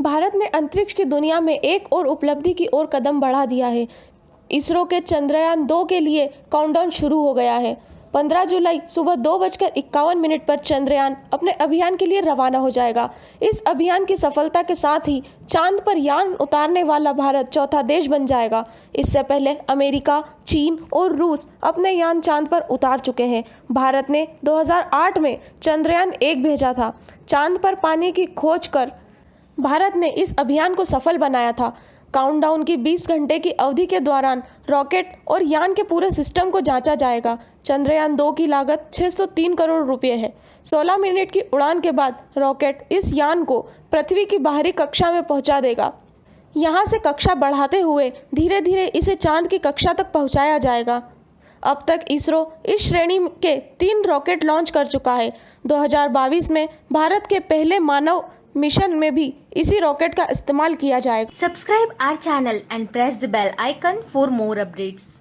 भारत ने अंतरिक्ष की दुनिया में एक और उपलब्धि की ओर कदम बढ़ा दिया है। इसरो के चंद्रयान दो के लिए काउंटडाउन शुरू हो गया है। 15 जुलाई सुबह दो बजकर इक्यावन मिनट पर चंद्रयान अपने अभियान के लिए रवाना हो जाएगा। इस अभियान की सफलता के साथ ही चाँद पर यान उतारने वाला भारत चौथा देश बन जाएगा। इससे पहले अमेरिका, चीन और रूस अपने यान चाँद पर उतार चुके हैं। भारत ने 2008 में चंद्रयान एक भेजा था। चाँद पर पानी की खोज कर भारत ने इस अभियान को सफल बनाया था। काउंटडाउन की 20 घंटे की अवधि के दौरान रॉकेट और यान के पूरे सिस्टम को जांचा जाएगा। चंद्रयान दो की लागत 603 करोड़ रुपए है। 16 मिनट की उड़ान के बाद रॉकेट इस यान को पृथ्वी की बाहरी कक्षा में पहुँचा देगा। यहाँ से कक्षा बढ़ाते हुए धीरे धीरे इसे चाँद की कक्षा तक पहुँचाया जाएगा। अब तक इसरो इस श्रेणी के तीन रॉकेट लॉन्च कर चुका है। 2022 में भारत के पहले मानव मिशन में भी इसी रॉकेट का इस्तेमाल किया जाएगा। Subscribe our channel and press the bell icon for more updates